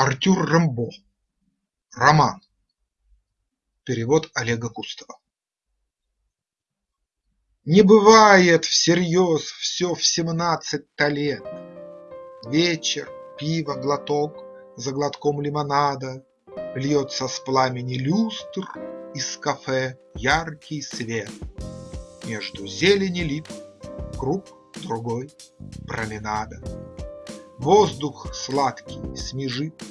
Артюр Рамбо. Роман. Перевод Олега Кустова. Не бывает всерьез все в семнадцать-то лет. Вечер, пиво, глоток за глотком лимонада, Льется с пламени люстр из кафе яркий свет. Между зелени лип круг другой променада. Воздух сладкий смежит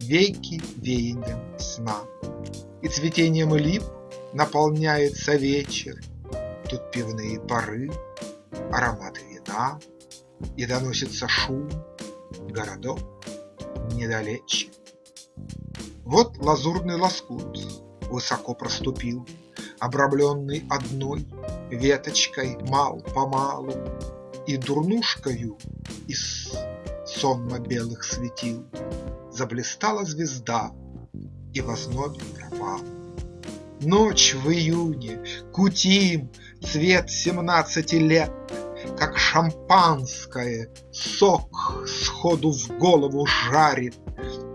веки веянием сна, И цветением лип наполняется вечер, Тут пивные пары, ароматы вина, И доносится шум, городок недалече. Вот лазурный лоскут высоко проступил, Обрамленный одной веточкой мал-помалу. И дурнушкою из сонно-белых светил Заблистала звезда и в ознобе пропала. Ночь в июне, кутим, цвет семнадцати лет, Как шампанское, сок сходу в голову жарит,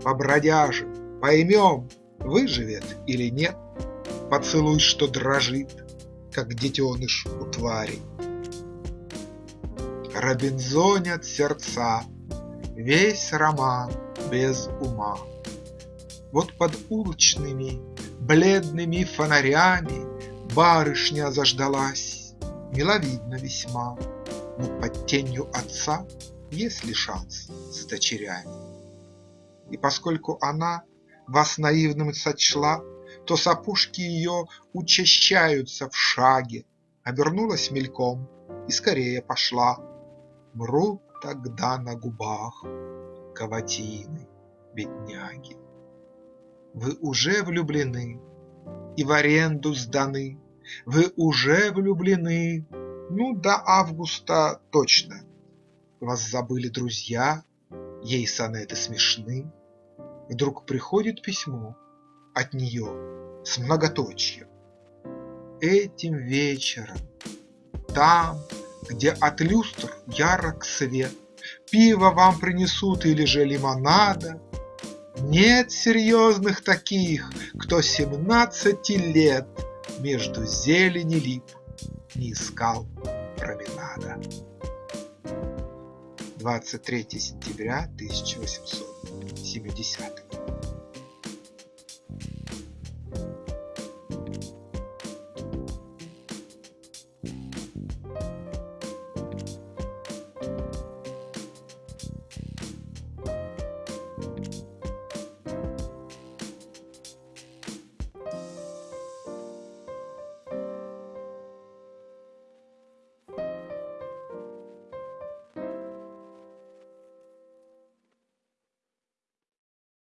Побродяжим, поймем, выживет или нет, Поцелуй, что дрожит, как детеныш у твари. Робинзонят сердца, весь роман без ума. Вот под улочными бледными фонарями Барышня заждалась, миловидно весьма, Но под тенью отца есть ли шанс с дочерями? И поскольку она вас наивным сочла, То сапожки ее учащаются в шаге, Обернулась мельком и скорее пошла. Мрут тогда на губах каватины бедняги. Вы уже влюблены и в аренду сданы, Вы уже влюблены, ну до августа точно. Вас забыли друзья, ей сонеты смешны. Вдруг приходит письмо от нее с многоточием. Этим вечером, там, где от люстр ярок свет, Пиво вам принесут или же лимонада, Нет серьезных таких, кто семнадцати лет Между зелени лип не искал променада. 23 сентября 1870